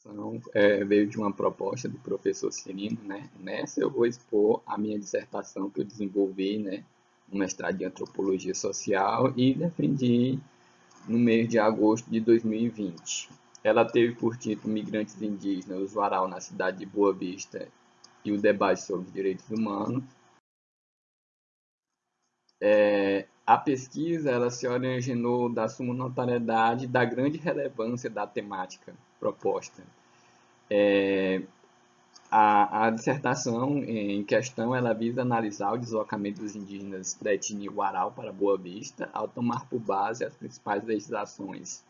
Então, é, veio de uma proposta do professor Cirino, né? Nessa eu vou expor a minha dissertação que eu desenvolvi, né? No mestrado de Antropologia Social e defendi no mês de agosto de 2020. Ela teve por título Migrantes Indígenas, os Varal na cidade de Boa Vista e o debate sobre direitos humanos. É, a pesquisa ela se originou da suma notariedade da grande relevância da temática proposta. É, a, a, dissertação em questão ela visa analisar o deslocamento dos indígenas da etnia Guaral para Boa Vista ao tomar por base as principais legislações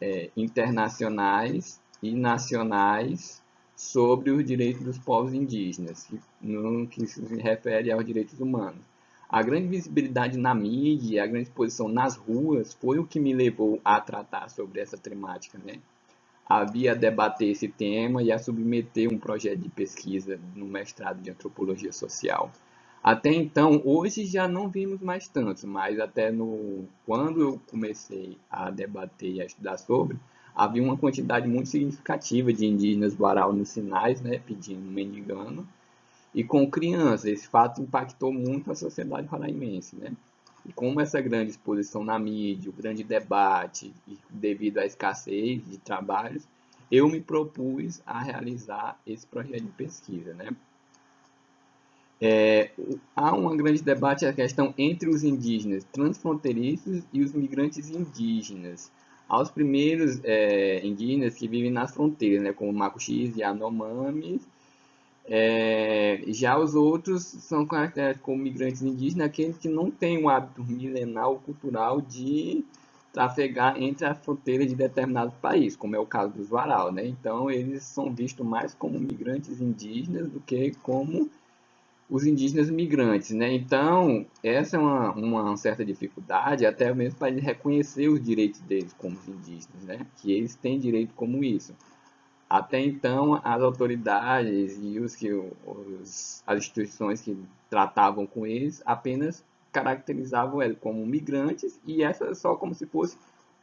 é, internacionais e nacionais sobre os direitos dos povos indígenas, no que se refere aos direitos humanos. A grande visibilidade na mídia, a grande exposição nas ruas foi o que me levou a tratar sobre essa temática, né? Havia a debater esse tema e a submeter um projeto de pesquisa no mestrado de Antropologia Social. Até então, hoje já não vimos mais tantos, mas até no quando eu comecei a debater e a estudar sobre, havia uma quantidade muito significativa de indígenas varal nos sinais, né, pedindo mendigando, e com crianças. Esse fato impactou muito a sociedade roraimense, né? E como essa grande exposição na mídia, o grande debate, devido à escassez de trabalhos, eu me propus a realizar esse projeto de pesquisa, né? É, há um grande debate a questão entre os indígenas transfronteiriços e os migrantes indígenas. Aos primeiros é, indígenas que vivem nas fronteiras, né, como Macuxis e Anomamis, é, já os outros são caracterizados como migrantes indígenas, aqueles que não têm o hábito milenar ou cultural de trafegar entre as fronteiras de determinado país, como é o caso dos Varal. Né? Então, eles são vistos mais como migrantes indígenas do que como os indígenas migrantes. Né? Então, essa é uma, uma certa dificuldade, até mesmo para reconhecer os direitos deles como indígenas, né? que eles têm direito como isso. Até então, as autoridades e os que, os, as instituições que tratavam com eles apenas caracterizavam eles como migrantes e essa só como se fosse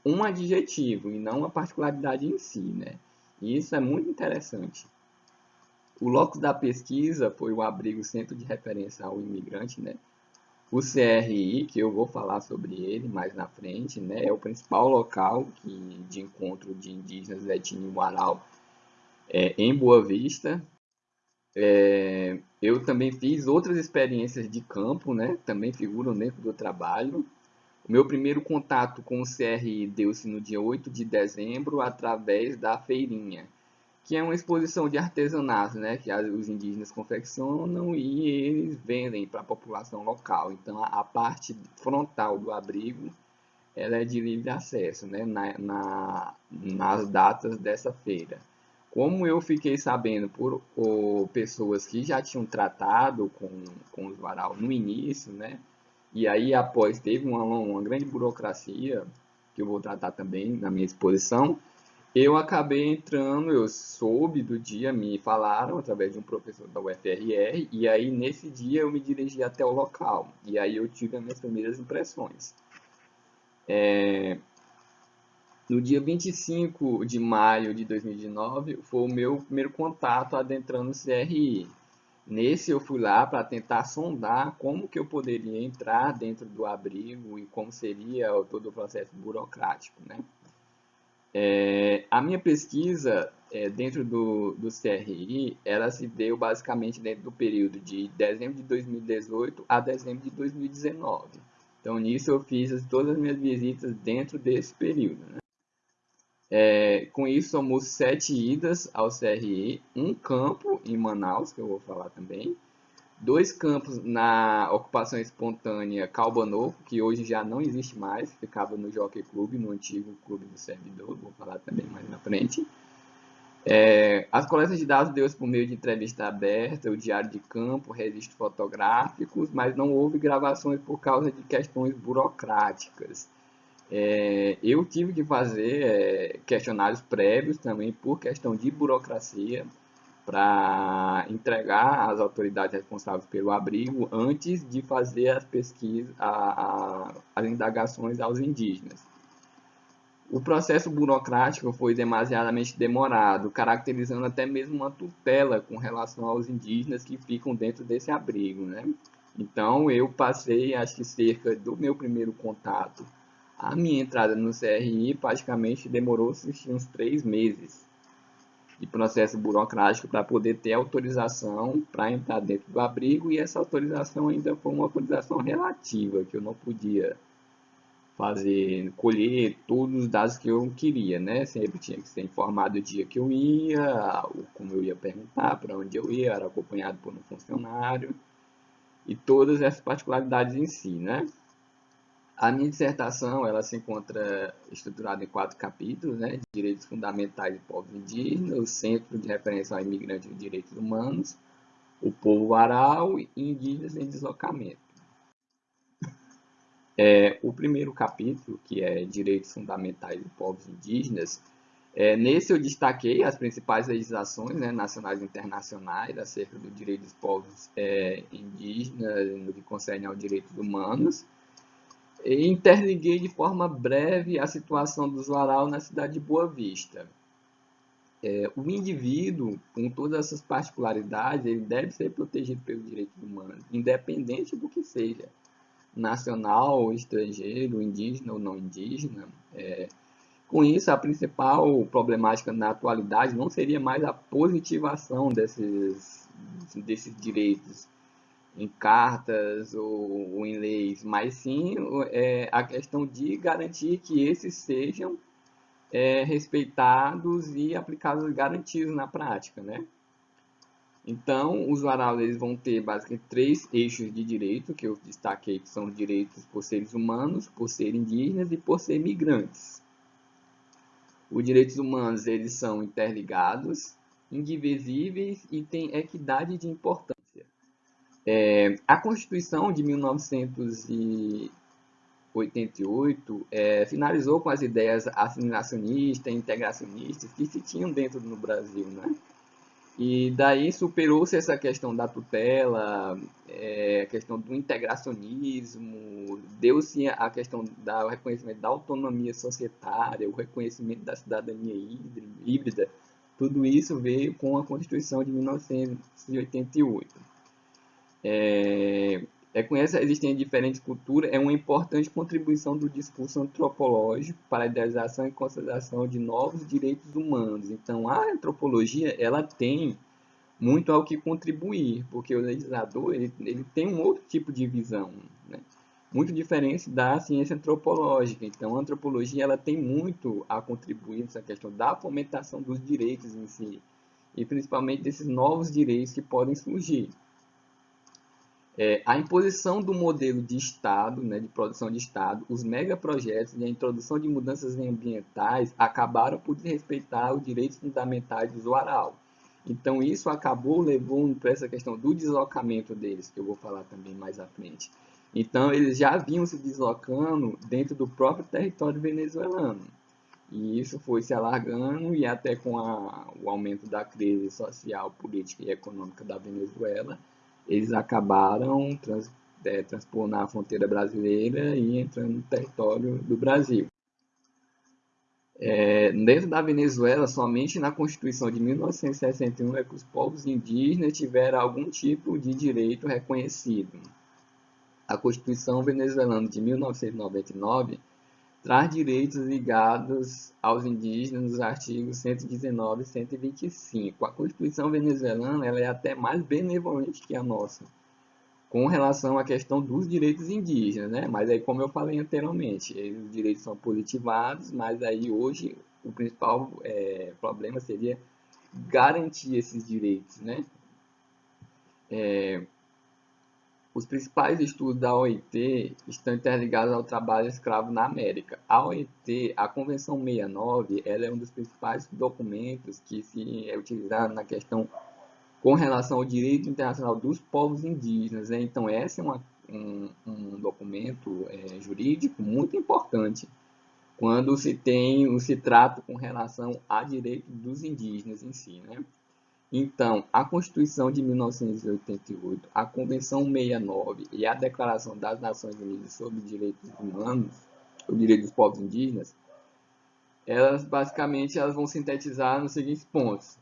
um adjetivo e não uma particularidade em si, né? E isso é muito interessante. O locus da pesquisa foi o abrigo Centro de Referência ao Imigrante, né? O CRI, que eu vou falar sobre ele mais na frente, né? É o principal local que, de encontro de indígenas da etnia Uaral é, em Boa Vista. É, eu também fiz outras experiências de campo, né? também figuram dentro do trabalho. O meu primeiro contato com o CRI deu-se no dia 8 de dezembro, através da feirinha, que é uma exposição de artesanato, né? que os indígenas confeccionam e eles vendem para a população local. Então, a parte frontal do abrigo ela é de livre acesso né? na, na nas datas dessa feira. Como eu fiquei sabendo por pessoas que já tinham tratado com, com os varal no início, né? E aí após teve uma, uma grande burocracia, que eu vou tratar também na minha exposição, eu acabei entrando, eu soube do dia, me falaram através de um professor da UFRR, e aí nesse dia eu me dirigi até o local, e aí eu tive as minhas primeiras impressões. É, no dia 25 de maio de 2019, foi o meu primeiro contato adentrando o CRI. Nesse eu fui lá para tentar sondar como que eu poderia entrar dentro do abrigo e como seria todo o processo burocrático. Né? É, a minha pesquisa é, dentro do, do CRI, ela se deu basicamente dentro do período de dezembro de 2018 a dezembro de 2019. Então, nisso eu fiz todas as minhas visitas dentro desse período. Né? É, com isso, somos sete idas ao CRE, um campo em Manaus, que eu vou falar também, dois campos na ocupação espontânea Calbanovo, que hoje já não existe mais, ficava no Jockey Club, no antigo clube do servidor, vou falar também mais na frente. É, as coletas de dados deu-se por meio de entrevista aberta, o diário de campo, registros fotográficos, mas não houve gravações por causa de questões burocráticas. É, eu tive que fazer é, questionários prévios também por questão de burocracia para entregar às autoridades responsáveis pelo abrigo antes de fazer as pesquisas, a, a, as indagações aos indígenas. o processo burocrático foi demasiadamente demorado, caracterizando até mesmo uma tutela com relação aos indígenas que ficam dentro desse abrigo. Né? Então, eu passei, acho que cerca do meu primeiro contato, a minha entrada no CRI praticamente demorou-se uns três meses de processo burocrático para poder ter autorização para entrar dentro do abrigo e essa autorização ainda foi uma autorização relativa, que eu não podia fazer, colher todos os dados que eu queria, né? Sempre tinha que ser informado o dia que eu ia, como eu ia perguntar, para onde eu ia, era acompanhado por um funcionário e todas essas particularidades em si, né? A minha dissertação ela se encontra estruturada em quatro capítulos, né? Direitos fundamentais de povos indígenas, o Centro de Referência ao Imigrante e Direitos Humanos, o povo aral e indígenas em deslocamento. É, o primeiro capítulo, que é Direitos Fundamentais de Povos Indígenas, é, nesse eu destaquei as principais legislações né, nacionais e internacionais acerca do direito dos povos é, indígenas, no que concerne aos direitos humanos, e interliguei de forma breve a situação do Zuaral na cidade de Boa Vista. É, o indivíduo, com todas essas particularidades, ele deve ser protegido pelos direitos humanos, independente do que seja, nacional, estrangeiro, indígena ou não indígena. É, com isso, a principal problemática na atualidade não seria mais a positivação desses, desses direitos, em cartas ou, ou em leis, mas sim é, a questão de garantir que esses sejam é, respeitados e aplicados garantidos na prática, né? Então, os varais eles vão ter basicamente três eixos de direito, que eu destaquei que são direitos por seres humanos, por serem indígenas e por ser migrantes. Os direitos humanos eles são interligados, indivisíveis e têm equidade de importância. É, a Constituição de 1988 é, finalizou com as ideias assimilacionistas e integracionistas que se tinham dentro do Brasil, né? E daí superou-se essa questão da tutela, é, a questão do integracionismo, deu-se a questão do reconhecimento da autonomia societária, o reconhecimento da cidadania híbrida, tudo isso veio com a Constituição de 1988 é, reconhece a existência de diferentes culturas é uma importante contribuição do discurso antropológico para a idealização e consideração de novos direitos humanos. Então, a antropologia ela tem muito ao que contribuir, porque o legislador ele, ele tem um outro tipo de visão, né? muito diferente da ciência antropológica. Então, a antropologia ela tem muito a contribuir nessa questão da fomentação dos direitos em si, e principalmente desses novos direitos que podem surgir. É, a imposição do modelo de Estado, né, de produção de Estado, os megaprojetos e a introdução de mudanças ambientais acabaram por desrespeitar os direitos fundamentais do usuário. Então, isso acabou levando para essa questão do deslocamento deles, que eu vou falar também mais à frente. Então, eles já vinham se deslocando dentro do próprio território venezuelano. E isso foi se alargando e até com a, o aumento da crise social, política e econômica da Venezuela, eles acabaram trans, é, transpondo a fronteira brasileira e entrando no território do Brasil. É, dentro da Venezuela, somente na Constituição de 1961 é que os povos indígenas tiveram algum tipo de direito reconhecido. A Constituição venezuelana de 1999 traz direitos ligados aos indígenas nos artigos 119 e 125. A Constituição venezuelana ela é até mais benevolente que a nossa, com relação à questão dos direitos indígenas, né? Mas aí, como eu falei anteriormente, os direitos são positivados, mas aí hoje o principal é, problema seria garantir esses direitos, né? É, os principais estudos da OIT estão interligados ao trabalho escravo na América. A OIT, a Convenção 69, ela é um dos principais documentos que se é utilizado na questão com relação ao direito internacional dos povos indígenas. Né? Então, esse é uma, um, um, documento é, jurídico muito importante quando se tem, se trata com relação a direito dos indígenas em si. Né? Então, a Constituição de 1988, a Convenção 69 e a Declaração das Nações Unidas sobre Direitos Humanos, o direito dos povos indígenas, elas basicamente elas vão sintetizar nos seguintes pontos.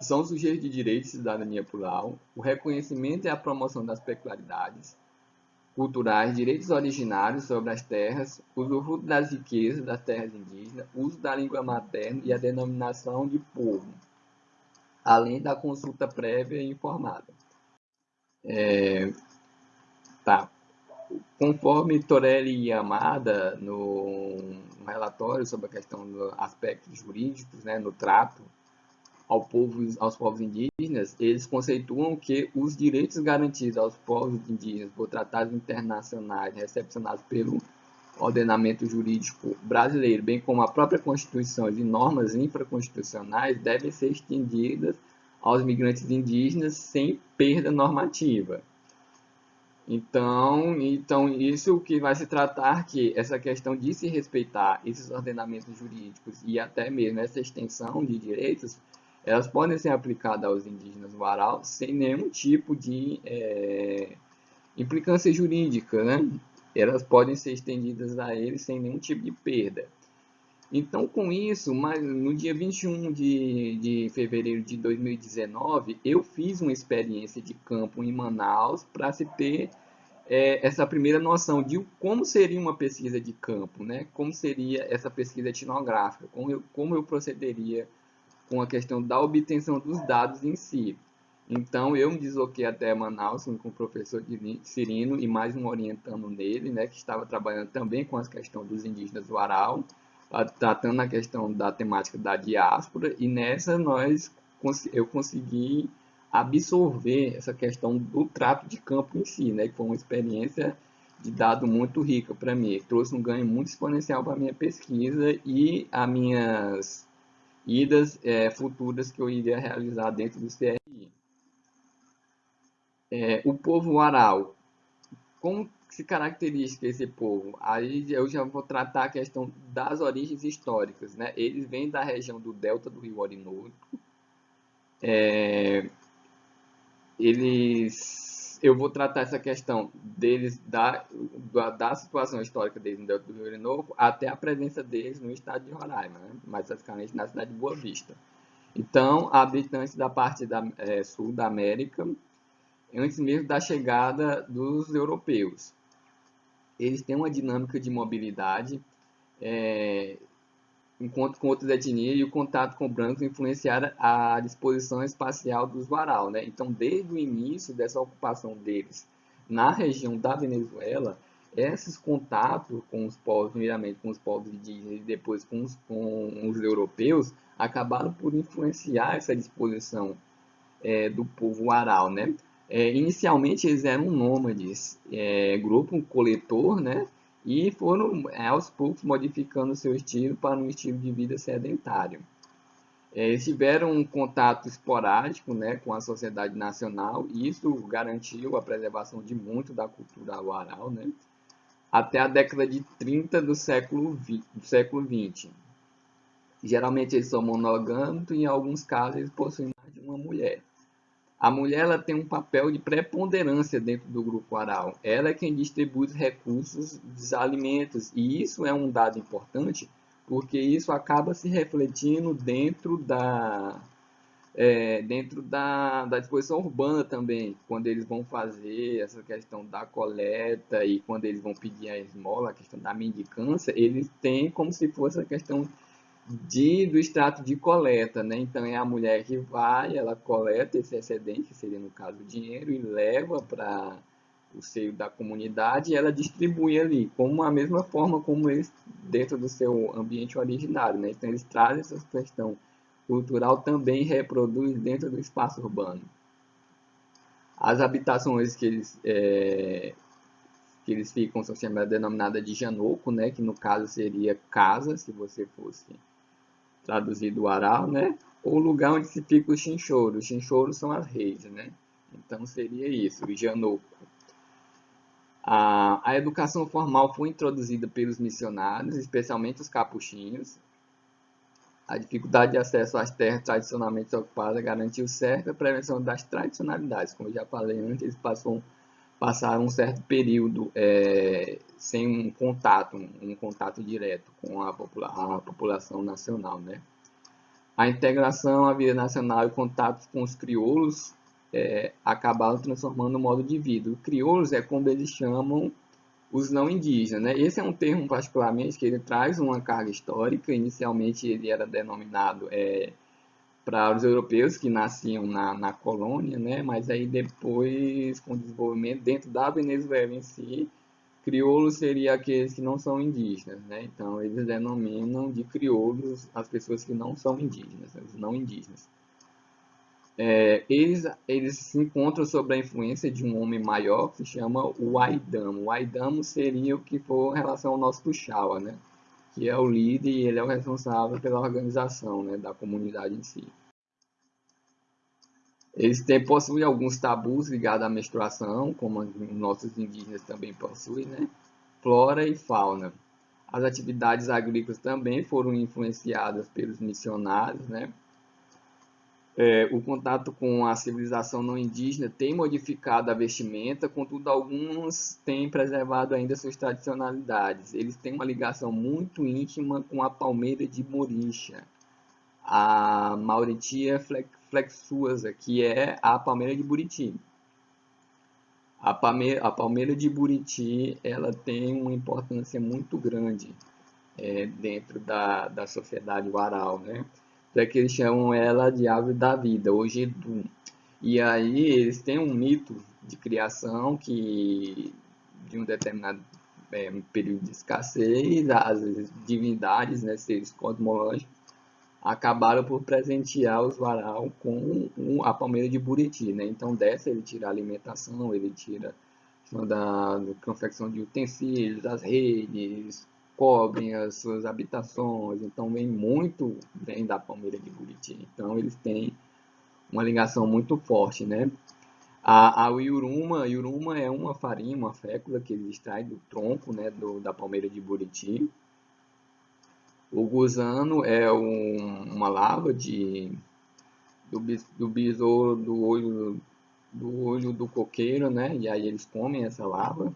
São os sujeitos de direito de cidadania plural, o reconhecimento e a promoção das peculiaridades culturais, direitos originários sobre as terras, usufruto das riquezas das terras indígenas, uso da língua materna e a denominação de povo, além da consulta prévia e informada. É, tá. Conforme Torelli e Amada, no, no relatório sobre a questão dos aspectos jurídicos, né, no trato ao povo, aos povos indígenas, eles conceituam que os direitos garantidos aos povos indígenas por tratados internacionais recepcionados pelo ordenamento jurídico brasileiro, bem como a própria Constituição e normas infraconstitucionais, devem ser estendidas aos migrantes indígenas sem perda normativa. Então, então isso que vai se tratar que essa questão de se respeitar esses ordenamentos jurídicos e até mesmo essa extensão de direitos, elas podem ser aplicadas aos indígenas do Aral sem nenhum tipo de é, implicância jurídica, né? Elas podem ser estendidas a eles sem nenhum tipo de perda. Então, com isso, no dia 21 de, de fevereiro de 2019, eu fiz uma experiência de campo em Manaus para se ter é, essa primeira noção de como seria uma pesquisa de campo, né? como seria essa pesquisa etnográfica, como eu, como eu procederia com a questão da obtenção dos dados em si. Então, eu me desloquei até Manaus com o professor Cirino e mais um orientando nele, né, que estava trabalhando também com a questão dos indígenas do Aral, tratando a questão da temática da diáspora, e nessa nós eu consegui absorver essa questão do trato de campo em si, né, que foi uma experiência de dado muito rica para mim, trouxe um ganho muito exponencial para a minha pesquisa e as minhas idas é, futuras que eu iria realizar dentro do CRI. É, o povo aral, como se caracteriza esse povo? Aí eu já vou tratar a questão das origens históricas. Né? Eles vêm da região do delta do rio Orinoco. É, eles, eu vou tratar essa questão deles, da, da, da situação histórica deles no delta do rio Orinoco, até a presença deles no estado de Roraima, né? mais especificamente na cidade de Boa Vista. Então, habitantes da parte da, é, sul da América, antes mesmo da chegada dos europeus eles têm uma dinâmica de mobilidade, é, enquanto com outras etnias, e o contato com brancos influenciaram a disposição espacial dos varal. Né? Então, desde o início dessa ocupação deles na região da Venezuela, esses contatos com os povos, primeiramente com os povos indígenas e depois com os, com os europeus, acabaram por influenciar essa disposição é, do povo aral, né? É, inicialmente eles eram nômades, é, grupo coletor, né? E foram é, aos poucos modificando seu estilo para um estilo de vida sedentário. É, eles tiveram um contato esporádico né, com a sociedade nacional e isso garantiu a preservação de muito da cultura oral né, até a década de 30 do século, do século 20. Geralmente eles são monogâmicos e em alguns casos eles possuem mais de uma mulher. A mulher ela tem um papel de preponderância dentro do grupo oral. Ela é quem distribui os recursos dos alimentos. E isso é um dado importante, porque isso acaba se refletindo dentro da, é, dentro da, da disposição urbana também, quando eles vão fazer essa questão da coleta e quando eles vão pedir a esmola, a questão da mendicância, eles têm como se fosse a questão de, do extrato de coleta, né? Então é a mulher que vai, ela coleta esse excedente, que seria no caso o dinheiro, e leva para o seio da comunidade e ela distribui ali, como a mesma forma como eles dentro do seu ambiente originário, né? Então eles trazem essa questão cultural também reproduz dentro do espaço urbano. As habitações que eles é, que eles ficam são chamadas denominadas de janoco, né? Que no caso seria casa, se você fosse traduzido aral, né? Ou lugar onde se fica o chinchoro. Os chinchoros são as redes, né? Então seria isso, o janoco. A, a educação formal foi introduzida pelos missionários, especialmente os capuchinhos. A dificuldade de acesso às terras tradicionalmente ocupadas garantiu certa prevenção das tradicionalidades. Como eu já falei antes, eles passam passaram um certo período é, sem um contato, um contato direto com a, popula a população nacional. Né? A integração à vida nacional e contatos com os crioulos é, acabaram transformando o modo de vida. Os crioulos é como eles chamam os não indígenas. Né? Esse é um termo particularmente que ele traz uma carga histórica. Inicialmente ele era denominado é, para os europeus que nasciam na, na colônia, né? mas aí depois, com o desenvolvimento dentro da Venezuela em si, crioulos seria aqueles que não são indígenas, né? Então, eles denominam de crioulos as pessoas que não são indígenas, os não indígenas. É, eles, eles se encontram sob a influência de um homem maior que se chama o Aidamo. O Aidamo seria o que for em relação ao nosso Tuxaua, né? Que é o líder e ele é o responsável pela organização né, da comunidade em si. Eles têm, possuem alguns tabus ligados à menstruação, como nossos indígenas também possuem, né? flora e fauna. As atividades agrícolas também foram influenciadas pelos missionários, né? É, o contato com a civilização não indígena tem modificado a vestimenta, contudo, alguns têm preservado ainda suas tradicionalidades. Eles têm uma ligação muito íntima com a palmeira de Moricha, a Mauritia flexuosa, que é a palmeira de Buriti. A palmeira, a palmeira de Buriti ela tem uma importância muito grande é, dentro da, da sociedade waral, né? É que eles chamam ela de árvore da vida, hoje Edum. E aí eles têm um mito de criação que de um determinado é, período de escassez, as divindades, né, seres cosmológicos, acabaram por presentear os varal com a palmeira de Buriti. Né? Então dessa ele tira a alimentação, ele tira da, da confecção de utensílios, as redes, cobrem as suas habitações, então vem muito vem da Palmeira de Buriti. Então eles têm uma ligação muito forte, né? A, a Iuruma é uma farinha, uma fécula que eles extraem do tronco, né, do, da Palmeira de Buriti. O gusano é um, uma lava de, do, do besouro do olho do olho do coqueiro, né? E aí eles comem essa lava.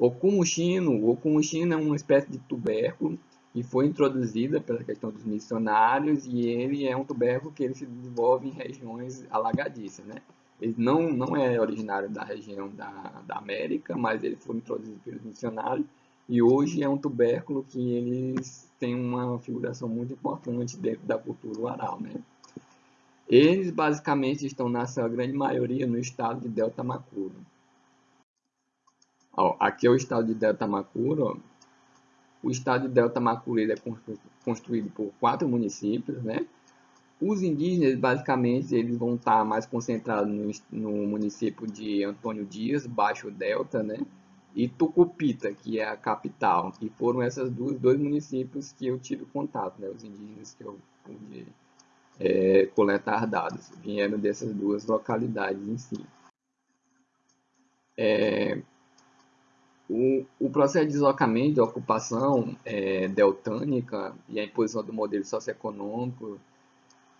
O cumuxino, o cumuxino é uma espécie de tubérculo e foi introduzida pela questão dos missionários e ele é um tubérculo que ele se desenvolve em regiões alagadiças, né? Ele não, não é originário da região da, da América, mas ele foi introduzido pelos missionários e hoje é um tubérculo que eles têm uma figuração muito importante dentro da cultura oral, né? Eles basicamente estão, na sua grande maioria, no estado de Delta Macuro. Ó, aqui é o estado de Delta Macuro. O estado de Delta Macuro é construído por quatro municípios, né? Os indígenas, basicamente, eles vão estar mais concentrados no, no município de Antônio Dias, Baixo Delta, né? E Tucupita, que é a capital. E foram esses dois municípios que eu tive contato, né? Os indígenas que eu pude é, coletar dados. Vieram dessas duas localidades em si. É, o, o processo de deslocamento, de ocupação é, deltânica e a imposição do modelo socioeconômico,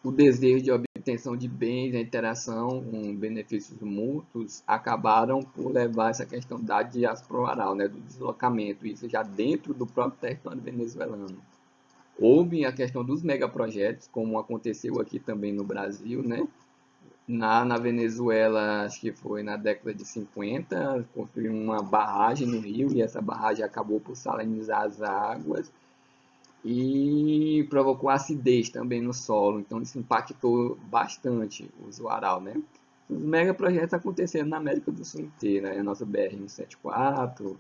o desejo de obtenção de bens, a interação com benefícios mútuos, acabaram por levar essa questão da diáspora oral, né, do deslocamento, isso já dentro do próprio território venezuelano. Houve a questão dos megaprojetos, como aconteceu aqui também no Brasil, né, na, na Venezuela, acho que foi na década de 50, construíram uma barragem no rio e essa barragem acabou por salinizar as águas e provocou acidez também no solo, então isso impactou bastante o Zuaral, né? Os megaprojetos aconteceram na América do Sul inteira, né? a nossa BR-174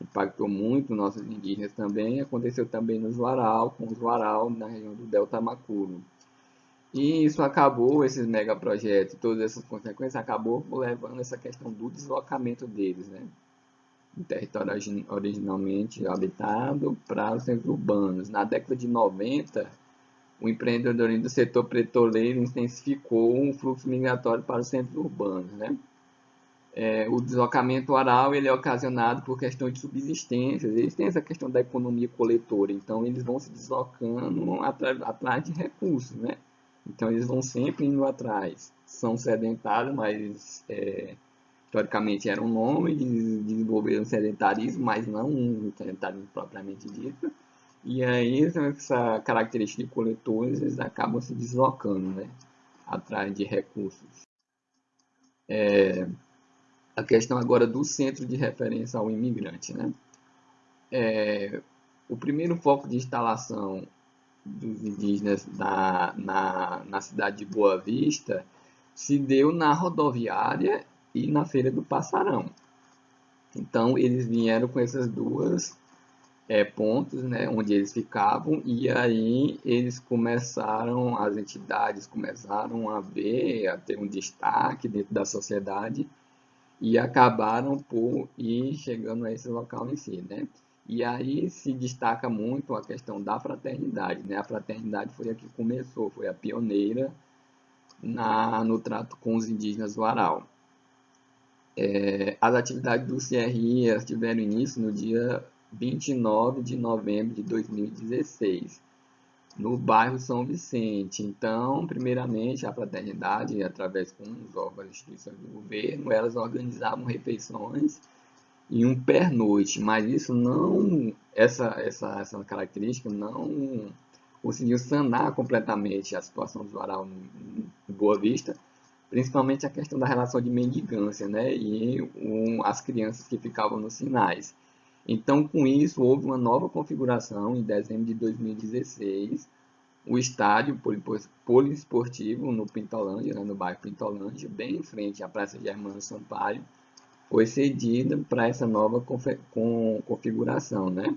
impactou muito nossos indígenas também, aconteceu também no Zuaral, com o Zuaral na região do Delta Macuro. E isso acabou, esses megaprojetos, todas essas consequências, acabou levando essa questão do deslocamento deles, né? Do território originalmente habitado para os centros urbanos. Na década de 90, o empreendedorismo do setor petroleiro intensificou o fluxo migratório para os centros urbanos, né? É, o deslocamento oral ele é ocasionado por questão de subsistência. Eles têm essa questão da economia coletora, então eles vão se deslocando atrás de recursos, né? Então eles vão sempre indo atrás. São sedentários, mas é, teoricamente era um nome, desenvolveram sedentarismo, mas não um sedentarismo propriamente dito. E aí essa característica de coletores eles acabam se deslocando, né? Atrás de recursos. É, a questão agora do centro de referência ao imigrante, né? É, o primeiro foco de instalação dos indígenas na, na, na cidade de Boa Vista se deu na rodoviária e na Feira do Passarão. Então, eles vieram com essas duas é, pontos, né, onde eles ficavam, e aí eles começaram, as entidades começaram a ver, a ter um destaque dentro da sociedade, e acabaram por ir chegando a esse local em si, né? E aí se destaca muito a questão da fraternidade, né? A fraternidade foi a que começou, foi a pioneira na, no trato com os indígenas do Aral. É, as atividades do CRI tiveram início no dia 29 de novembro de 2016, no bairro São Vicente. Então, primeiramente, a fraternidade, através com os órgãos e instituições do governo, elas organizavam refeições e um pernoite, mas isso não, essa, essa, essa característica não conseguiu sanar completamente a situação do varal em Boa Vista, principalmente a questão da relação de mendigância, né, e um, as crianças que ficavam nos sinais. Então, com isso, houve uma nova configuração em dezembro de 2016, o estádio poliesportivo no Pintolândia, né, no bairro Pintolândia, bem em frente à Praça Germano Sampaio, foi cedida para essa nova configuração, né?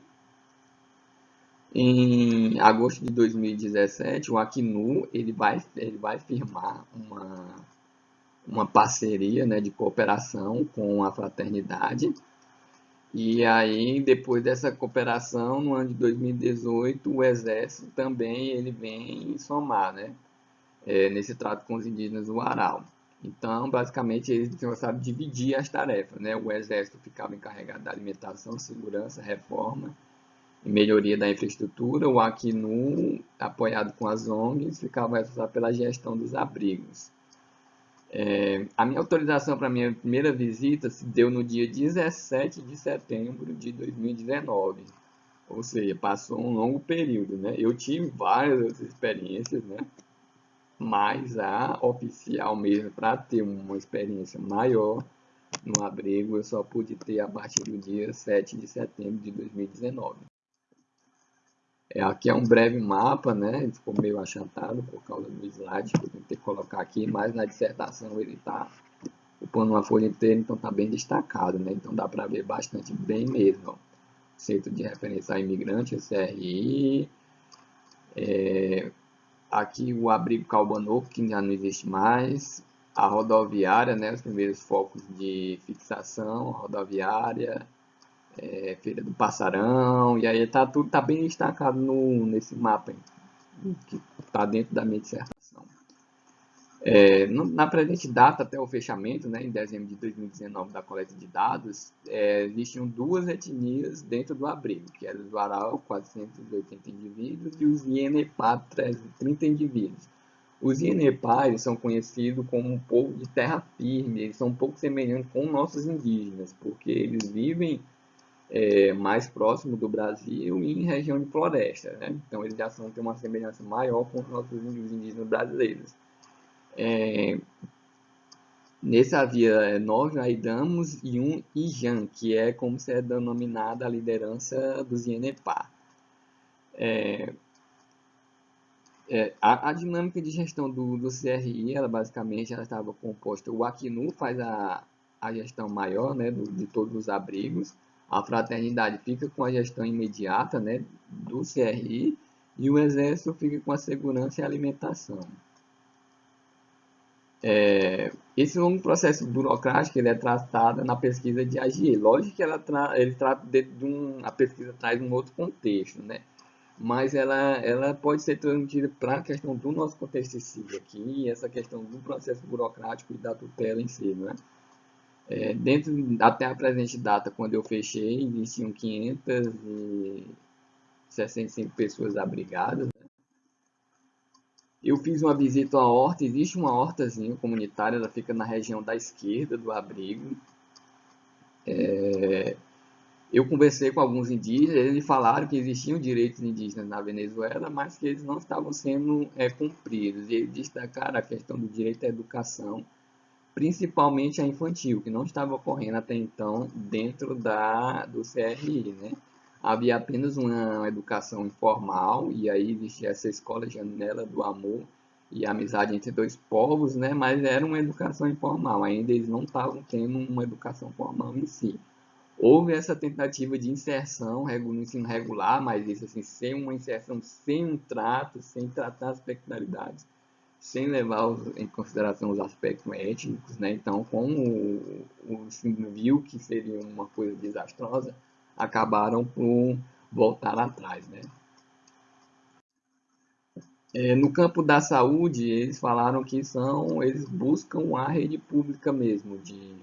Em agosto de 2017, o Acnu ele vai, ele vai firmar uma, uma parceria né, de cooperação com a fraternidade. E aí, depois dessa cooperação, no ano de 2018, o Exército também ele vem somar né, é, nesse trato com os indígenas do Aral. Então, basicamente, eles a dividir as tarefas. Né? O Exército ficava encarregado da alimentação, segurança, reforma e melhoria da infraestrutura. O Acnu, apoiado com as ONGs, ficava responsável pela gestão dos abrigos. É, a minha autorização para a minha primeira visita se deu no dia 17 de setembro de 2019. Ou seja, passou um longo período. Né? Eu tive várias outras experiências, né? Mas a oficial mesmo, para ter uma experiência maior no abrigo, eu só pude ter a partir do dia 7 de setembro de 2019. É, aqui é um breve mapa, né? Ele ficou meio achatado por causa do slide que eu tentei colocar aqui, mas na dissertação ele está ocupando uma folha inteira, então está bem destacado, né? Então dá para ver bastante bem mesmo. Ó. Centro de Referência a Imigrante, CRI, é, Aqui o abrigo Calbanoco, que já não existe mais. A rodoviária, né, os primeiros focos de fixação, rodoviária, é, Feira do Passarão, e aí tá, tudo tá bem destacado no, nesse mapa que está dentro da minha dissertação. É, na presente data, até o fechamento, né, em dezembro de 2019, da coleta de dados, é, existiam duas etnias dentro do abrigo, que eram os Varal, 480 indivíduos, e os Ienepá, 330 indivíduos. Os Ienepá são conhecidos como um povo de terra firme, eles são um pouco semelhantes com nossos indígenas, porque eles vivem é, mais próximo do Brasil e em região de floresta. Né? Então, eles já são, têm uma semelhança maior com os nossos indígenas brasileiros. É, nesse havia é, nove Aidamos e um Ijan, que é como se é denominada a liderança dos Ienepá. É, é, a, a, dinâmica de gestão do, do CRI, ela basicamente ela estava composta, o Acnu faz a, a gestão maior né, do, de todos os abrigos, a fraternidade fica com a gestão imediata né, do CRI e o exército fica com a segurança e alimentação. É, esse longo processo burocrático ele é tratado na pesquisa de AGE. Lógico que ela tra ele trata de, um, a pesquisa traz um outro contexto, né? Mas ela, ela pode ser transmitida para a questão do nosso contexto civil aqui, essa questão do processo burocrático e da tutela em si, né? É, dentro, até a presente data, quando eu fechei, existiam 565 pessoas abrigadas? Eu fiz uma visita à horta, existe uma hortazinha comunitária, ela fica na região da esquerda do abrigo. É, eu conversei com alguns indígenas, eles falaram que existiam direitos indígenas na Venezuela, mas que eles não estavam sendo é, cumpridos. E eles destacaram a questão do direito à educação, principalmente a infantil, que não estava ocorrendo até então dentro da, do CRI. Né? Havia apenas uma educação informal, e aí existia essa escola Janela do Amor e amizade entre dois povos, né? mas era uma educação informal, ainda eles não estavam tendo uma educação formal em si. Houve essa tentativa de inserção no ensino regular, mas isso assim, sem uma inserção, sem um trato, sem tratar as peculiaridades, sem levar em consideração os aspectos étnicos, né? Então, como o, o ensino viu que seria uma coisa desastrosa, acabaram por voltar atrás, né? É, no campo da saúde, eles falaram que são, eles buscam a rede pública mesmo, de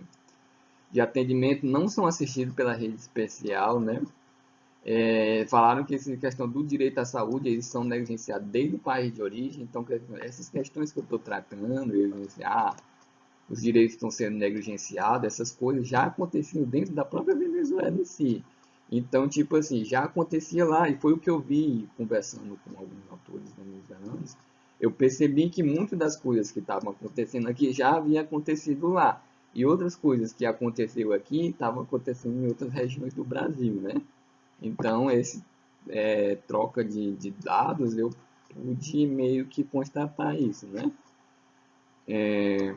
de atendimento não são assistidos pela rede especial, né? É, falaram que essa questão do direito à saúde, eles são negligenciados desde o país de origem, então essas questões que eu estou tratando, ah, os direitos estão sendo negligenciados, essas coisas já aconteciam dentro da própria Venezuela em si. Então, tipo assim, já acontecia lá, e foi o que eu vi conversando com alguns autores venezuelanos, eu percebi que muitas das coisas que estavam acontecendo aqui já havia acontecido lá. E outras coisas que aconteceu aqui estavam acontecendo em outras regiões do Brasil, né? Então, esse é, troca de, de, dados, eu pude meio que constatar isso, né? É,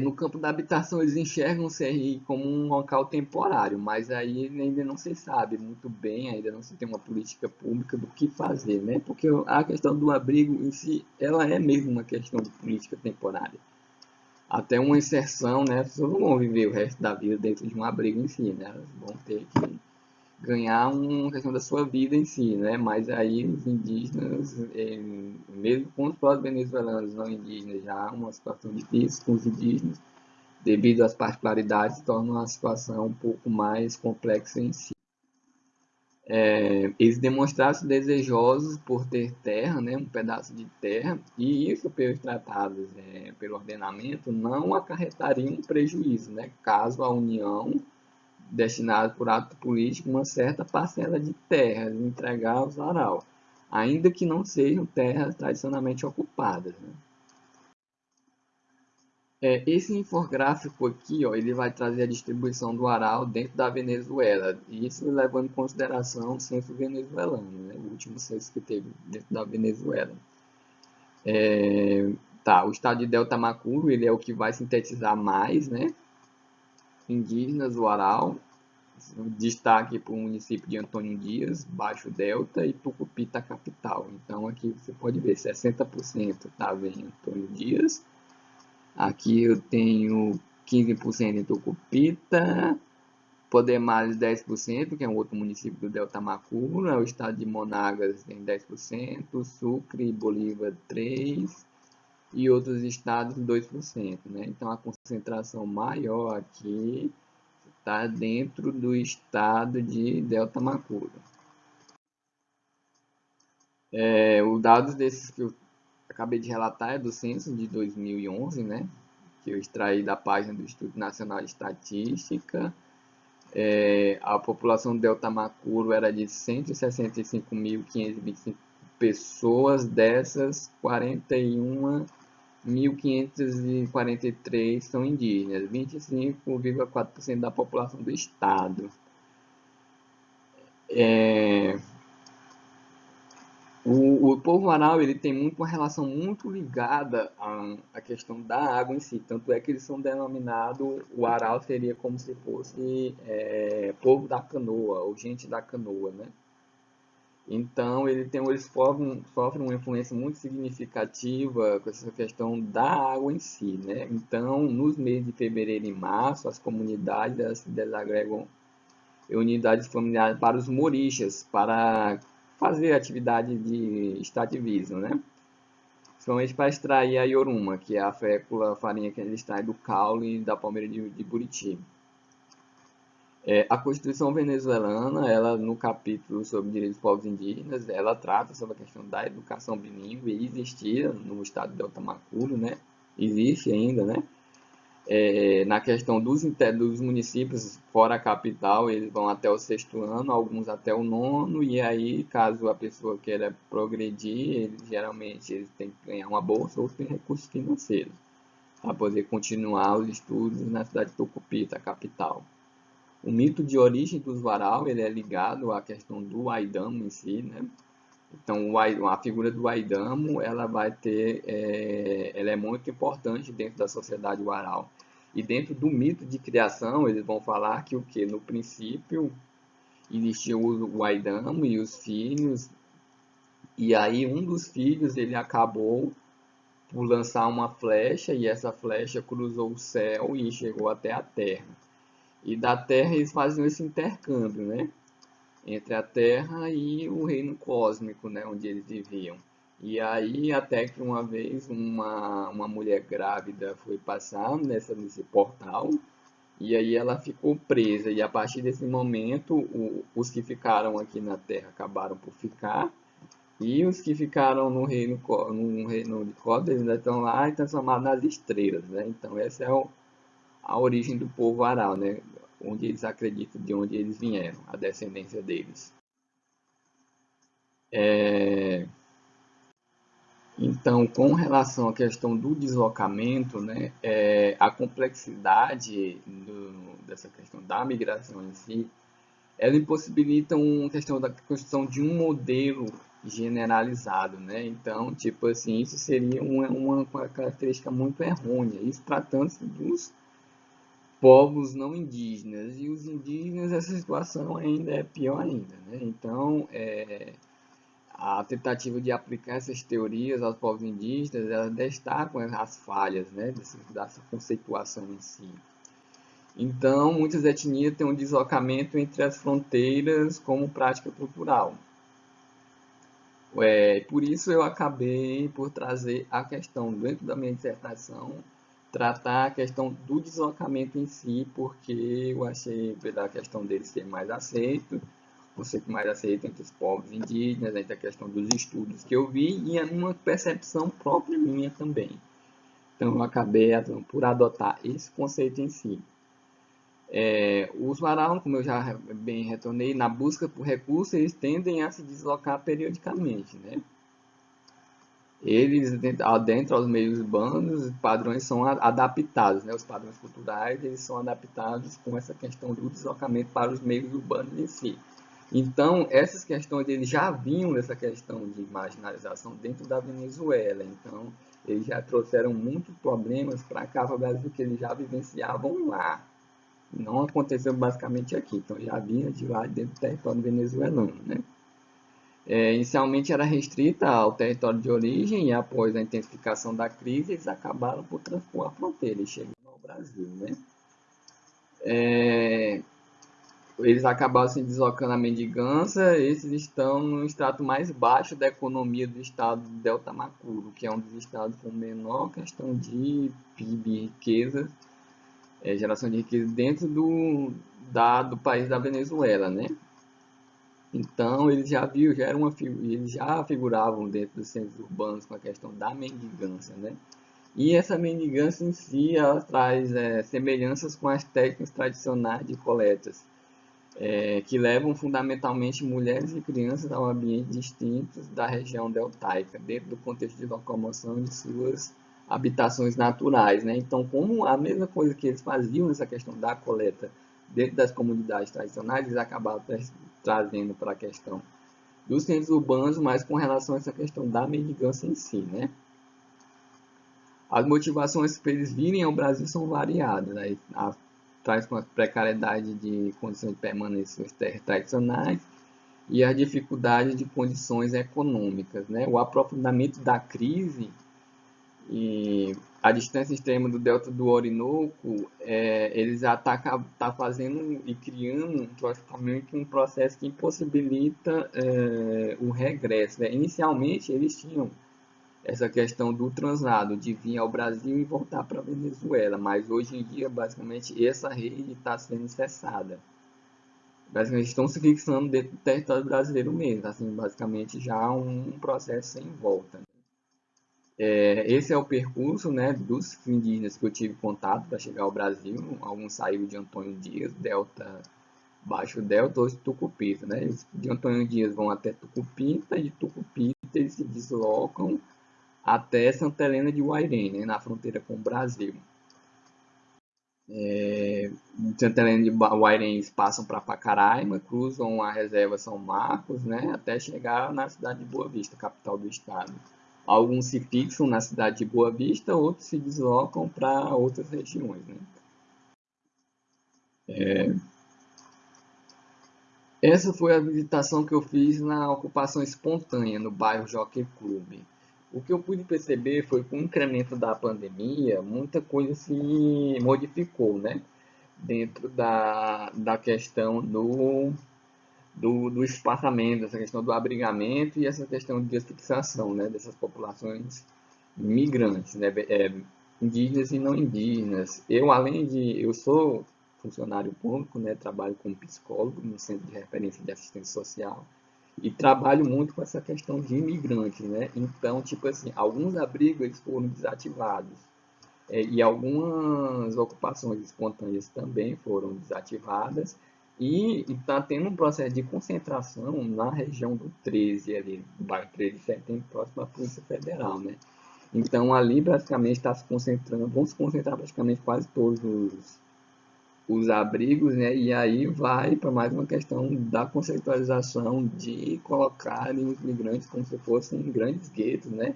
no campo da habitação, eles enxergam o CRI como um local temporário, mas aí ainda não se sabe muito bem, ainda não se tem uma política pública do que fazer, né? Porque a questão do abrigo em si, ela é mesmo uma questão de política temporária até uma inserção, né? As pessoas não vão viver o resto da vida dentro de um abrigo em si, né? Elas vão ter que ganhar uma questão da sua vida em si, né? Mas aí os indígenas, eh, mesmo com os próprios venezuelanos não indígenas, já há uma situação difícil com os indígenas, devido às particularidades, torna uma situação um pouco mais complexa em si. É, eles demonstrassem desejosos por ter terra, né, um pedaço de terra, e isso pelos tratados, é, pelo ordenamento, não acarretaria um prejuízo, né, caso a União destinasse por ato político uma certa parcela de terras entregar aos Aral, ainda que não sejam terras tradicionalmente ocupadas. Né. É, esse infográfico aqui, ó, ele vai trazer a distribuição do aral dentro da Venezuela, isso levando em consideração o censo venezuelano, né, o último censo que teve dentro da Venezuela. É, tá, o estado de Delta Macuro, ele é o que vai sintetizar mais, né, indígenas do aral, destaque para o município de Antônio Dias, Baixo Delta e Tucupita capital. Então aqui você pode ver 60% estava em Antônio Dias, Aqui eu tenho 15% em Tucupita, Podemales 10%, que é um outro município do Delta Macuro, é o estado de Monagas tem 10%, Sucre e Bolívar 3%, e outros estados 2%. Né? Então a concentração maior aqui está dentro do estado de Delta Macuro. É, os dados desses que eu acabei de relatar é do censo de 2011, né? Que eu extraí da página do Instituto Nacional de Estatística. É, a população do Delta Macuro era de 165.525 pessoas, dessas 41.543 são indígenas, 25,4% da população do estado. É, o, o povo aral ele tem muito, uma relação muito ligada à, à questão da água em si, tanto é que eles são denominados, o aral seria como se fosse é, povo da canoa, ou gente da canoa, né? Então, ele tem, eles sofrem, sofrem uma influência muito significativa com essa questão da água em si, né? Então, nos meses de fevereiro e março, as comunidades se desagregam unidades familiares para os morixas, para fazer atividade de extrativismo, né? Principalmente para extrair a ioruma, que é a fécula, a farinha que eles extraem do caule da palmeira de, de Buriti. É, a Constituição venezuelana, ela no capítulo sobre direitos dos povos indígenas, ela trata sobre a questão da educação bilíngue, e existia no estado de Delta Macuro, né? Existe ainda, né? É, na questão dos, dos municípios fora a capital, eles vão até o sexto ano, alguns até o nono, e aí, caso a pessoa queira progredir, eles, geralmente eles têm que ganhar uma bolsa ou tem recursos financeiros para poder continuar os estudos na cidade de Tucupita, a capital. O mito de origem dos varal ele é ligado à questão do Aidamo em si, né? Então, a figura do Aidamo, ela vai ter, é, ela é muito importante dentro da sociedade varal. E dentro do mito de criação, eles vão falar que o que no princípio existia o Aidamo e os filhos, e aí um dos filhos ele acabou por lançar uma flecha e essa flecha cruzou o céu e chegou até a terra. E da terra eles faziam esse intercâmbio, né? Entre a terra e o reino cósmico, né? Onde eles viviam. E aí, até que uma vez uma, uma mulher grávida foi passar nessa, nesse portal, e aí ela ficou presa. E a partir desse momento, o, os que ficaram aqui na Terra acabaram por ficar, e os que ficaram no reino, no reino de Código ainda estão lá e transformados nas estrelas. Né? Então, essa é o, a origem do povo aral, né? onde eles acreditam de onde eles vieram, a descendência deles. É... Então, com relação à questão do deslocamento, né, é, a complexidade do, dessa questão da migração em si, ela impossibilita uma questão da construção de um modelo generalizado, né? Então, tipo assim, isso seria uma, uma característica muito errônea. Isso tratando-se dos povos não indígenas. E os indígenas, essa situação ainda é pior ainda, né? Então, é, a tentativa de aplicar essas teorias aos povos indígenas, ela destacam as falhas né, dessa conceituação em si. Então, muitas etnias têm um deslocamento entre as fronteiras como prática cultural. É, por isso eu acabei por trazer a questão, dentro da minha dissertação, tratar a questão do deslocamento em si, porque eu achei a questão dele ser mais aceito, você que mais aceita entre os povos indígenas, entre a questão dos estudos que eu vi e uma percepção própria minha também. Então eu acabei por adotar esse conceito em si. É, os varão, como eu já bem retornei, na busca por recursos, eles tendem a se deslocar periodicamente. Né? Eles, dentro aos meios urbanos, os padrões são adaptados, né? os padrões culturais eles são adaptados com essa questão do deslocamento para os meios urbanos em si. Então, essas questões, eles já vinham nessa questão de marginalização dentro da Venezuela. Então, eles já trouxeram muitos problemas para cá, para o Brasil, que eles já vivenciavam lá. Não aconteceu basicamente aqui. Então, já vinha de lá dentro do território venezuelano, né? É, inicialmente era restrita ao território de origem e após a intensificação da crise, eles acabaram por transpor a fronteira e chegando ao Brasil, né? É, eles acabaram se deslocando a mendigança, esses estão no extrato mais baixo da economia do estado do Delta Macuro, que é um dos estados com menor questão de PIB, riqueza, é, geração de riqueza dentro do, da, do país da Venezuela, né? Então, eles já viu, já uma, eles já figuravam dentro dos centros urbanos com a questão da mendigância, né? E essa mendigância em si, ela traz é, semelhanças com as técnicas tradicionais de coletas, é, que levam fundamentalmente mulheres e crianças a ambientes distintos da região deltaica, dentro do contexto de locomoção de suas habitações naturais. Né? Então, como a mesma coisa que eles faziam nessa questão da coleta dentro das comunidades tradicionais, eles acabaram trazendo para a questão dos centros urbanos, mas com relação a essa questão da mendigância em si. Né? As motivações para eles virem ao Brasil são variadas. Né? Traz com a precariedade de condições de permanência tradicionais e a dificuldade de condições econômicas. Né? O aprofundamento da crise e a distância extrema do delta do Orinoco, é, eles já estão tá, tá fazendo e criando praticamente um processo que impossibilita é, o regresso. Né? Inicialmente, eles tinham essa questão do translado, de vir ao Brasil e voltar para a Venezuela, mas hoje em dia, basicamente, essa rede está sendo cessada. basicamente estão se fixando dentro do território brasileiro mesmo, assim, basicamente já um processo sem volta. É, esse é o percurso né, dos indígenas que eu tive contato para chegar ao Brasil. Alguns saíram de Antônio Dias, Delta, Baixo Delta, ou Tucupita. Né? de Antônio Dias vão até Tucupita, e de Tucupita eles se deslocam até Santa Helena de Uairém, né, na fronteira com o Brasil. É, Santa Helena de Uairém eles passam para Pacaraima, cruzam a reserva São Marcos, né, até chegar na cidade de Boa Vista, capital do estado. Alguns se fixam na cidade de Boa Vista, outros se deslocam para outras regiões. Né? É... Essa foi a visitação que eu fiz na ocupação espontânea no bairro Jockey Club. O que eu pude perceber foi que com o incremento da pandemia, muita coisa se modificou, né? Dentro da, da questão do do, do espaçamento, essa questão do abrigamento e essa questão de fixação né, dessas populações migrantes, né, é, indígenas e não indígenas. Eu, além de... Eu sou funcionário público, né, trabalho como psicólogo no Centro de Referência de Assistência Social e trabalho muito com essa questão de imigrantes, né? Então, tipo assim, alguns abrigos foram desativados é, e algumas ocupações espontâneas também foram desativadas e está tendo um processo de concentração na região do 13, ali, do bairro 13 de setembro, próximo à Polícia Federal, né? Então, ali, basicamente, está se concentrando, vão se concentrar praticamente quase todos os, os abrigos, né? E aí vai para mais uma questão da conceitualização de colocarem os migrantes como se fossem grandes guetos, né?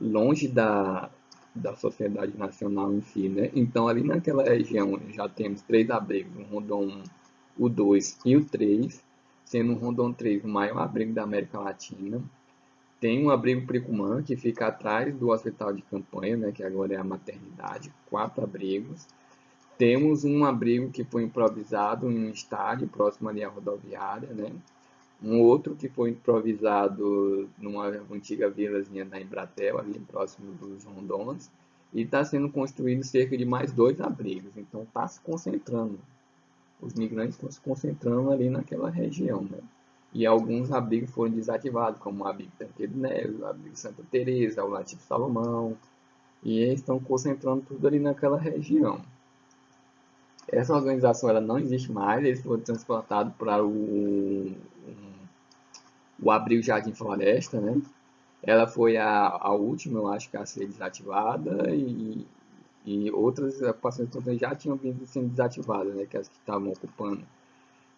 Longe da, da sociedade nacional em si, né? Então, ali naquela região, já temos três abrigos, um Rondon o 2 e o 3, sendo o Rondon 3 o maior abrigo da América Latina. Tem um abrigo Pricumã, que fica atrás do hospital de campanha, né, que agora é a maternidade, quatro abrigos. Temos um abrigo que foi improvisado em um estádio próximo ali à rodoviária, né? Um outro que foi improvisado numa antiga vilazinha da Embratel, ali próximo dos Rondons. E está sendo construído cerca de mais dois abrigos. Então está se concentrando os migrantes estão se concentrando ali naquela região, né? E alguns abrigos foram desativados, como o abrigo Tanqueiro Neves, o abrigo Santa Teresa, o Lativo Salomão, e eles estão concentrando tudo ali naquela região. Essa organização ela não existe mais, eles foram transportados para o, o abrigo Jardim Floresta, né? Ela foi a, a última, eu acho, que a ser desativada e, e outras ocupações também já tinham vindo sendo desativadas, né, que as que estavam ocupando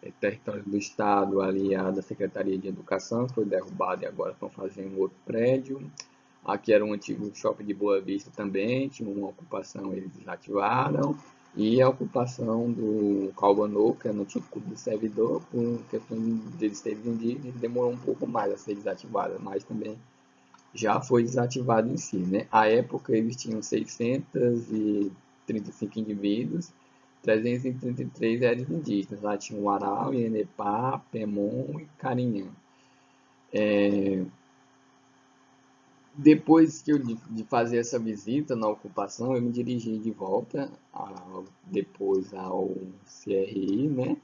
é, território do Estado, ali a da Secretaria de Educação, foi derrubada e agora estão fazendo outro prédio. Aqui era um antigo shopping de Boa Vista também, tinha uma ocupação, eles desativaram. E a ocupação do Calbanô, que é no tipo do servidor, por questão de eles terem vendido, demorou um pouco mais a ser desativada, mas também já foi desativado em si. Né? À época eles tinham 635 indivíduos, 333 eram indígenas. Lá tinha o Aral, Ienepá, Pemon e Carinhã. É... Depois que eu, de fazer essa visita na ocupação, eu me dirigi de volta a, depois ao CRI, né?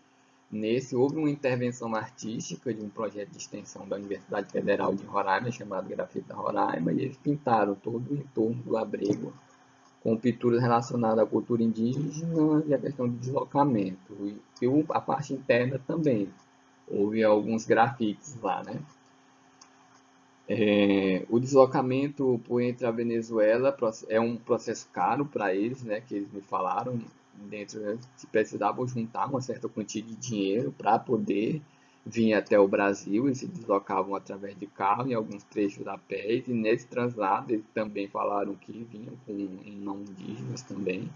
Nesse, houve uma intervenção artística de um projeto de extensão da Universidade Federal de Roraima, chamado Grafita Roraima, e eles pintaram todo o entorno do abrigo com pinturas relacionadas à cultura indígena e à questão de deslocamento. E, e a parte interna também. Houve alguns grafites lá, né? É, o deslocamento por entre a Venezuela é um processo caro para eles, né, que eles me falaram, dentro, né, se precisavam juntar uma certa quantia de dinheiro para poder vir até o Brasil, e se deslocavam através de carro em alguns trechos a pé, e nesse translado eles também falaram que vinham com não indígenas também,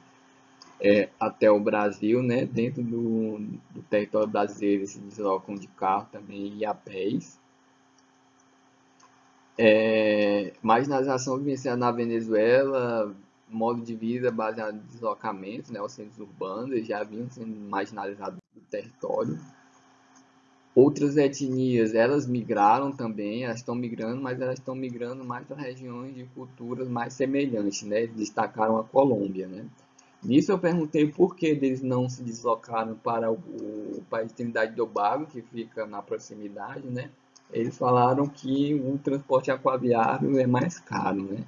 é, até o Brasil, né, dentro do, do território brasileiro eles se deslocam de carro também e a pés. É, marginalização vivenciada na Venezuela, modo de vida baseado em deslocamento, né, os centros urbanos já vinham sendo marginalizados do território. Outras etnias, elas migraram também, elas estão migrando, mas elas estão migrando mais para regiões de culturas mais semelhantes, né? Destacaram a Colômbia, né? Nisso eu perguntei por que eles não se deslocaram para o, país de Trindade e Tobago, que fica na proximidade, né? Eles falaram que o transporte aquaviário é mais caro, né?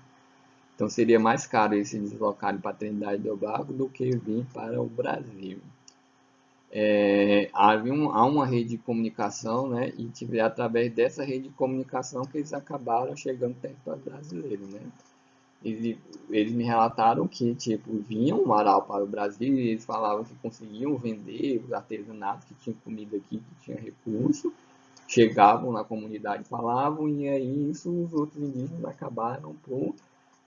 Então seria mais caro eles se deslocarem para Trindade e Tobago do que vir para o Brasil. É, havia um, há uma rede de comunicação, né? E tive, através dessa rede de comunicação que eles acabaram chegando no território brasileiro, né? eles, eles me relataram que, tipo, vinham um varal para o Brasil e eles falavam que conseguiam vender os artesanatos, que tinham comida aqui, que tinha recurso, chegavam na comunidade, falavam, e aí isso os outros indígenas acabaram por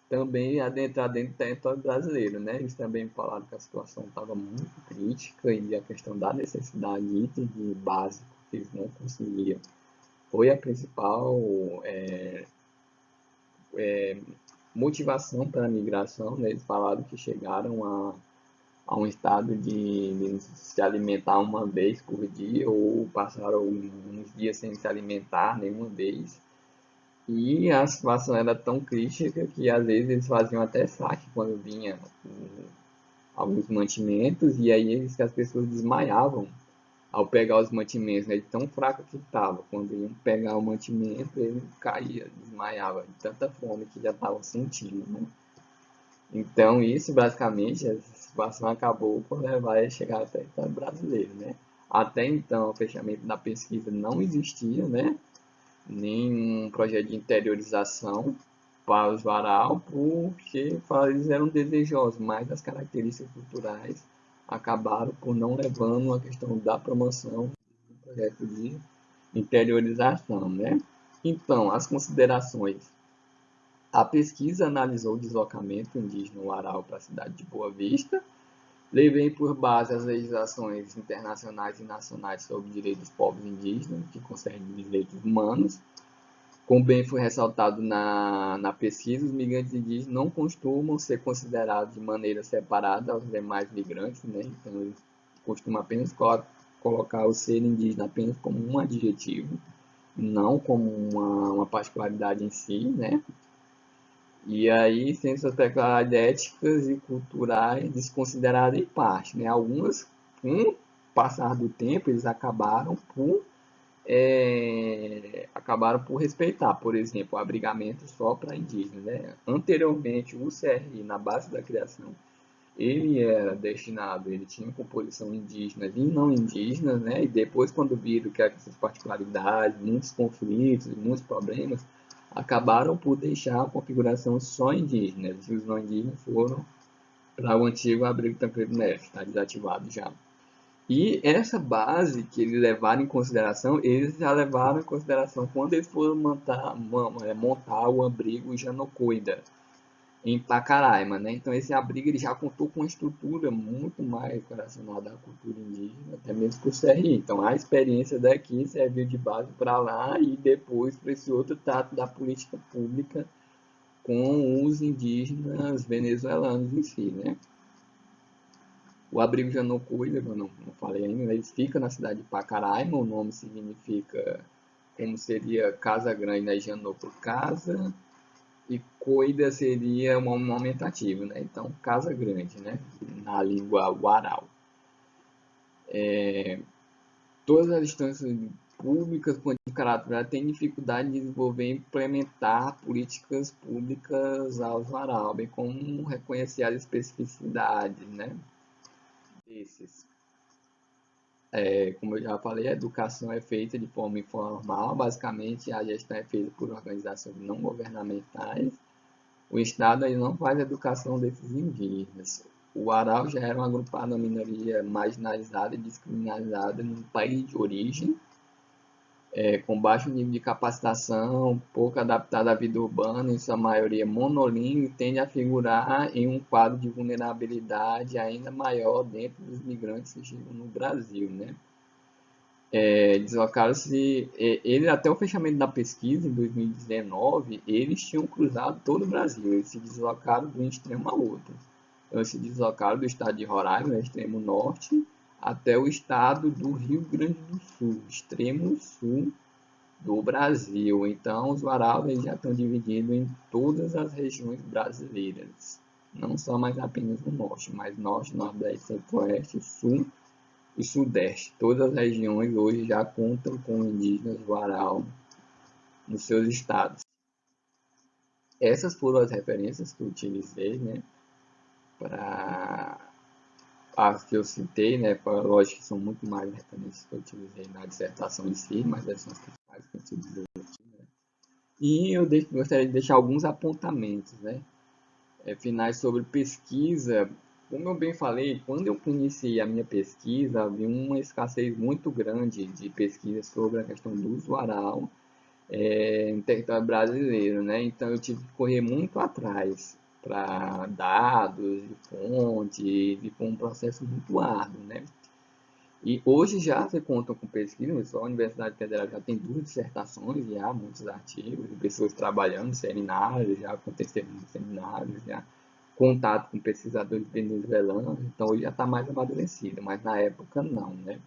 também adentrar dentro do território brasileiro, né? Eles também falaram que a situação estava muito crítica e a questão da necessidade de item de básico que eles não conseguiam foi a principal é, é, motivação para a migração, né? eles falaram que chegaram a, a um estado de, de, se alimentar uma vez por dia ou passaram uns dias sem se alimentar nenhuma vez. E a situação era tão crítica que às vezes eles faziam até saque quando vinha alguns mantimentos e aí as pessoas desmaiavam ao pegar os mantimentos, né, tão fraco que estava. Quando iam pegar o mantimento, ele caía, desmaiava, de tanta fome que já estava sentindo. Né? Então, isso basicamente, essa situação acabou por levar a chegar até o brasileiro. Né? Até então, o fechamento da pesquisa não existia, né? Nenhum projeto de interiorização para os varal, porque eles eram desejosos, mas as características culturais acabaram por não levando a questão da promoção do projeto de interiorização, né? Então, as considerações. A pesquisa analisou o deslocamento indígena Aral para a cidade de Boa Vista, levei por base as legislações internacionais e nacionais sobre direitos dos povos indígenas, que concernem direitos humanos, como bem foi ressaltado na, na pesquisa, os migrantes indígenas não costumam ser considerados de maneira separada aos demais migrantes, né? então eles costumam apenas co colocar o ser indígena apenas como um adjetivo, não como uma, uma particularidade em si, né? E aí, suas peculiaridades éticas e culturais desconsideradas em parte, né? Algumas, com o passar do tempo, eles acabaram por é, acabaram por respeitar, por exemplo, o abrigamento só para indígenas. Né? Anteriormente, o CRI, na base da criação, ele era destinado, ele tinha composição indígena e não indígenas, né? e depois, quando viram que essas particularidades, muitos conflitos, muitos problemas, acabaram por deixar a configuração só indígena, os não indígenas foram para o antigo abrigo Tancredo Neves, está desativado já. E essa base que eles levaram em consideração, eles já levaram em consideração quando eles foram montar, é, montar o abrigo Janocoida em Pacaraima, né? Então esse abrigo ele já contou com uma estrutura muito mais relacionada à cultura indígena, até mesmo com o CRI. Então a experiência daqui serviu de base para lá e depois para esse outro trato da política pública com os indígenas venezuelanos em si, né? O abrigo Janocuida, eu não, não falei ainda, ele fica na cidade de Pacaraima, o nome significa como seria Casa Grande, né? Janoco Casa, e Coida seria um, um aumentativo, né? Então, Casa Grande, né? Na língua Guaral. É, todas as instâncias públicas com caráter têm dificuldade de desenvolver e implementar políticas públicas aos Waral, bem como reconhecer as especificidades, né? desses. É, como eu já falei, a educação é feita de forma informal, basicamente a gestão é feita por organizações não governamentais. O Estado aí não faz educação desses indígenas. O Aral já era uma agrupada minoria marginalizada e descriminalizada no país de origem, é, com baixo nível de capacitação, pouco adaptada à vida urbana, em sua maioria monolíngue, tende a figurar em um quadro de vulnerabilidade ainda maior dentro dos migrantes que chegam no Brasil. Né? É, deslocaram-se, é, ele até o fechamento da pesquisa em 2019, eles tinham cruzado todo o Brasil, eles se deslocaram de um extremo a outro. Então, eles se deslocaram do estado de Roraima, no extremo norte, até o estado do Rio Grande do Sul, extremo sul do Brasil. Então, os Waraudas já estão divididos em todas as regiões brasileiras. não só mais apenas no norte, mas norte, nordeste, centro-oeste, sul e sudeste. Todas as regiões hoje já contam com indígenas varal nos seus estados. Essas foram as referências que eu utilizei, né, para as que eu citei, né, lógico que são muito mais referências que eu utilizei na dissertação em si, mas essas são as principais que eu utilizei aqui, né. E eu gostaria de deixar alguns apontamentos, né, é, finais sobre pesquisa. Como eu bem falei, quando eu conheci a minha pesquisa, havia uma escassez muito grande de pesquisa sobre a questão do usuário é, no território brasileiro, né? Então eu tive que correr muito atrás para dados, de fonte, e foi um processo muito árduo, né? E hoje já se contam com pesquisa, só a Universidade Federal já tem duas dissertações, já muitos artigos, pessoas trabalhando, seminários, já aconteceram seminários, já contato com pesquisadores venezuelanos, então hoje já está mais amadurecido, mas na época não, né?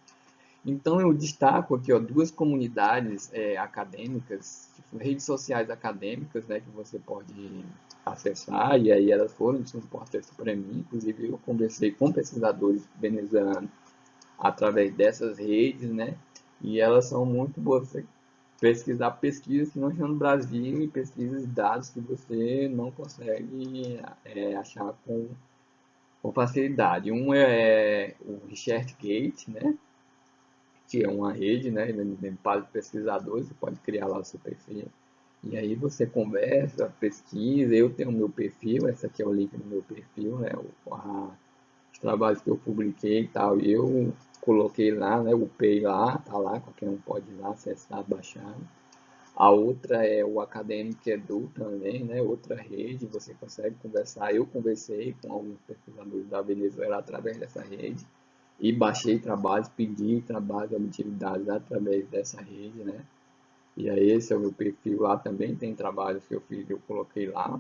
Então eu destaco aqui ó, duas comunidades é, acadêmicas, tipo, redes sociais acadêmicas, né, que você pode acessar, e aí elas foram de importância para mim, inclusive eu conversei com pesquisadores venezuelanos através dessas redes, né, e elas são muito boas você pesquisar pesquisas que não estão no Brasil e pesquisas de dados que você não consegue é, achar com, com facilidade. Um é, é o ResearchGate, né, que é uma rede, né, para pesquisadores, você pode criar lá o seu perfil. E aí você conversa, pesquisa, eu tenho o meu perfil, esse aqui é o link do meu perfil, né, o, a, os trabalhos que eu publiquei e tal, e eu coloquei lá, né, upei lá, tá lá, qualquer um pode ir lá acessar, baixar. A outra é o Academic Edu também, né, outra rede, você consegue conversar, eu conversei com alguns pesquisadores da Venezuela através dessa rede, e baixei trabalhos, pedi trabalhos, obtive dados através dessa rede, né? E aí esse é o meu perfil lá também, tem trabalhos que eu fiz, eu coloquei lá.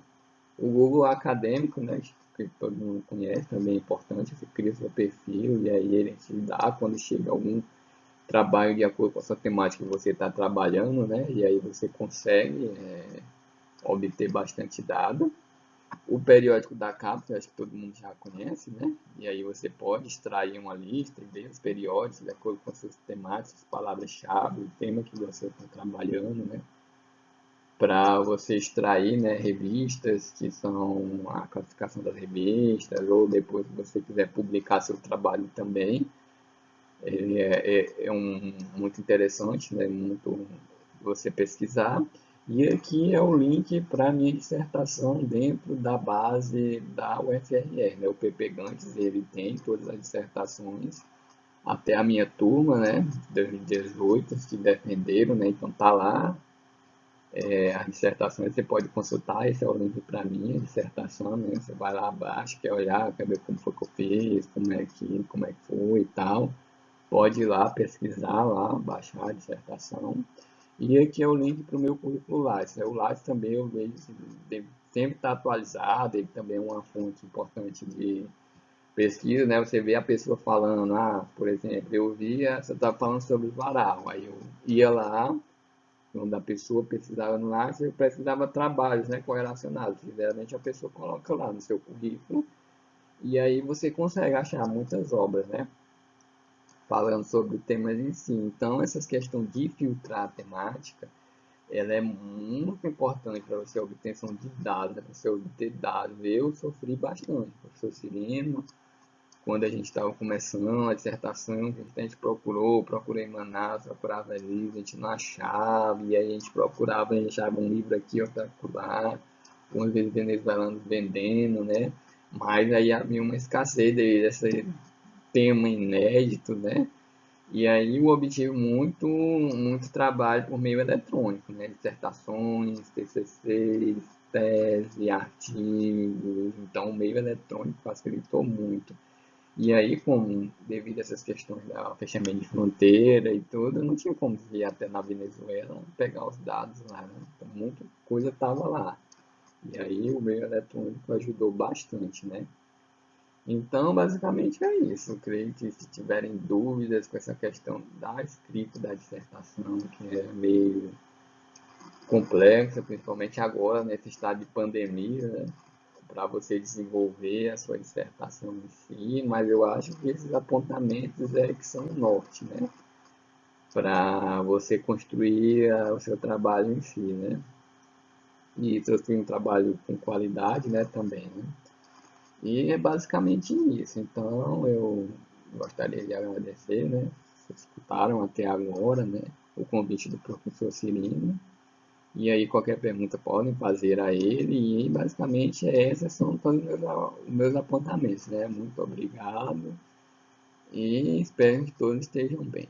O Google Acadêmico, né, que todo mundo conhece, também é importante, você cria seu perfil e aí ele te dá quando chega algum trabalho de acordo com a sua temática que você está trabalhando, né? E aí você consegue é, obter bastante dado o periódico da CAPES, acho que todo mundo já conhece, né? E aí você pode extrair uma lista e ver os periódicos de acordo com as suas temáticas, palavras-chave, o tema que você está trabalhando, né? Para você extrair né, revistas, que são a classificação das revistas, ou depois se você quiser publicar seu trabalho também. Ele é, é, é um, muito interessante, né? Muito você pesquisar. E aqui é o link para a minha dissertação dentro da base da UFRR. Né? O PP Gantes ele tem todas as dissertações até a minha turma, né, 2018, que defenderam, né, então tá lá. É, as dissertações você pode consultar, esse é o link para minha dissertação, né, você vai lá abaixo, quer olhar, quer ver como foi que eu fiz, como é que, como é que foi e tal. Pode ir lá pesquisar lá, baixar a dissertação. E aqui é o link para o meu currículo Lattes. Né? O Lattes também eu vejo sempre está atualizado, ele também é uma fonte importante de pesquisa, né? Você vê a pessoa falando, ah, por exemplo, eu via, você estava falando sobre varal, aí eu ia lá, quando a pessoa pesquisava no Lattes, eu precisava de trabalhos, né, correlacionados. Geralmente a pessoa coloca lá no seu currículo, e aí você consegue achar muitas obras, né? Falando sobre temas em si. Então, essa questão de filtrar a temática, ela é muito importante para você obtenção de dados, para você obter dados. Eu sofri bastante, professor Cirino, quando a gente estava começando a dissertação, a gente procurou, procurei Manaus, procurava livros, a gente não achava, e aí a gente procurava, a gente achava um livro aqui, outro lá, algumas vezes venezuelanos vendendo, né? Mas aí havia uma escassez desse, tema inédito, né? E aí eu obtive muito, muito trabalho por meio eletrônico, né? Dissertações, TCCs, tese, artigos. Então o meio eletrônico facilitou muito. E aí, como devido a essas questões da fechamento de fronteira e tudo, não tinha como ir até na Venezuela pegar os dados lá, né? Então muita coisa estava lá. E aí o meio eletrônico ajudou bastante, né? Então, basicamente é isso. Eu creio que se tiverem dúvidas com essa questão da escrita da dissertação, que é meio complexa, principalmente agora, nesse estado de pandemia, né? para você desenvolver a sua dissertação em si, mas eu acho que esses apontamentos é que são o norte, né? Para você construir a, o seu trabalho em si, né? E construir um trabalho com qualidade, né, também, né? E é basicamente isso. Então, eu gostaria de agradecer, né? Vocês escutaram até agora, né? O convite do professor Cirino. E aí qualquer pergunta podem fazer a ele e basicamente esses são todos os meus, meus apontamentos, né? Muito obrigado e espero que todos estejam bem.